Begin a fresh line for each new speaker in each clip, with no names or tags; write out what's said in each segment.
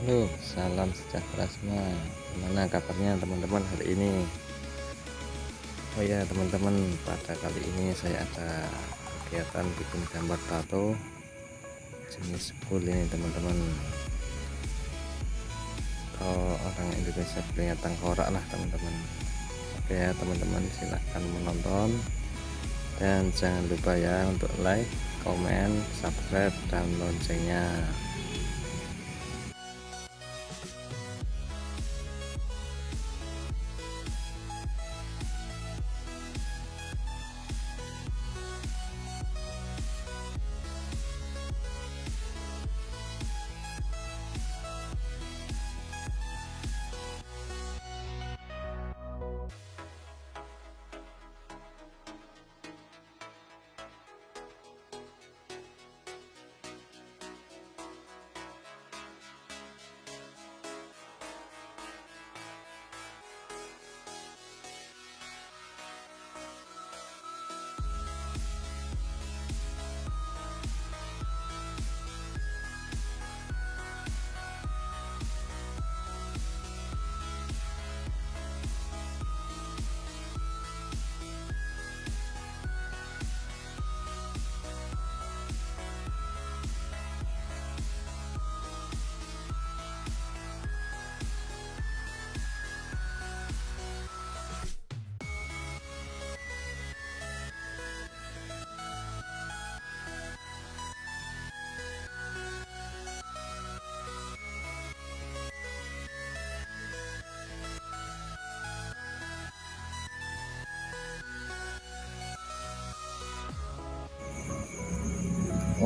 Halo salam sejahtera semua. Gimana kabarnya teman-teman hari ini? Oh ya teman-teman pada kali ini saya ada kegiatan bikin gambar tato jenis full ini teman-teman. Kalau orang Indonesia punya tengkorak lah teman-teman. Oke ya teman-teman silahkan menonton. Dan jangan lupa ya untuk like komen subscribe dan loncengnya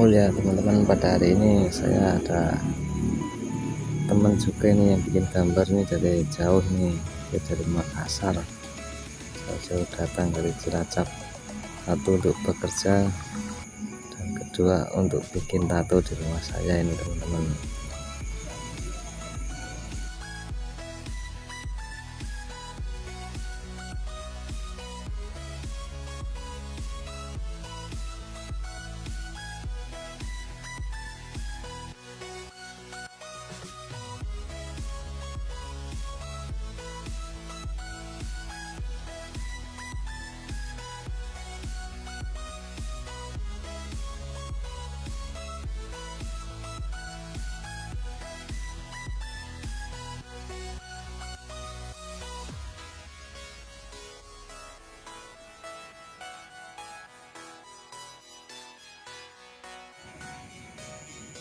Oh ya teman-teman. Pada hari ini saya ada teman juga nih yang bikin gambar nih dari jauh nih. Dari Makassar. Jauh datang dari Cilacap. Satu untuk bekerja dan kedua untuk bikin tato di rumah saya ini teman-teman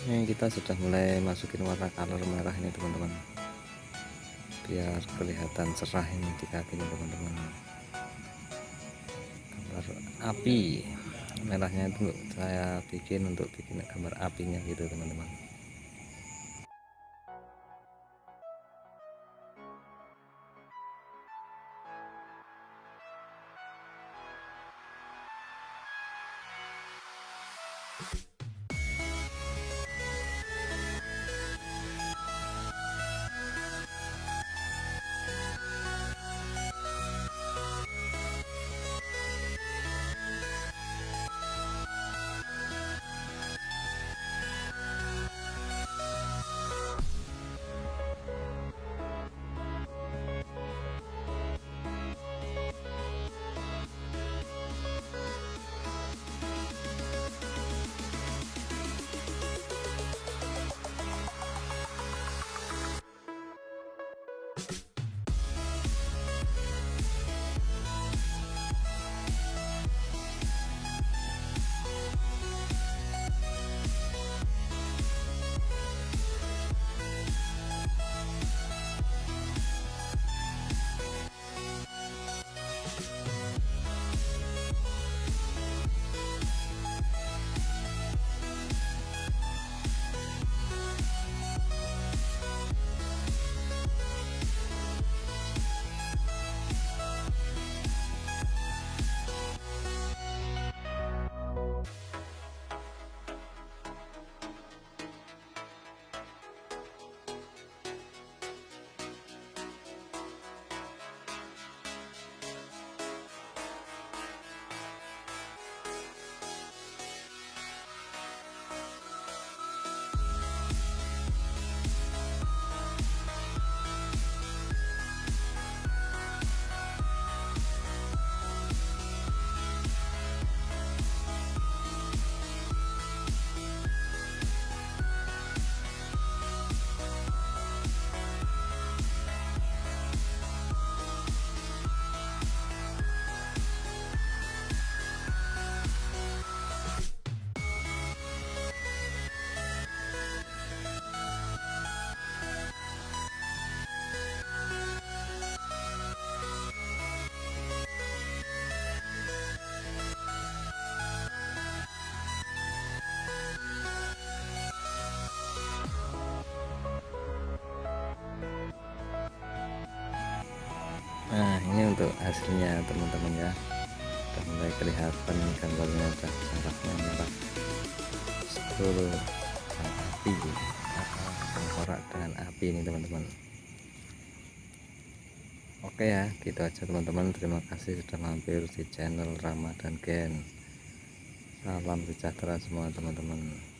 ini kita sudah mulai masukin warna color merah ini teman-teman. Biar kelihatan cerah ini di kakinya teman-teman. Gambar api. Merahnya itu saya bikin untuk bikin gambar apinya gitu teman-teman nah ini untuk hasilnya teman-teman ya. Sudah mulai kelihatan gambarnya udah jaraknya merah. Seluruh api. Tengkorak dengan api ini teman-teman. Oke ya. Gitu aja teman-teman. Terima kasih sudah mampir di channel Ramadan Gen. Salam sejahtera semua teman-teman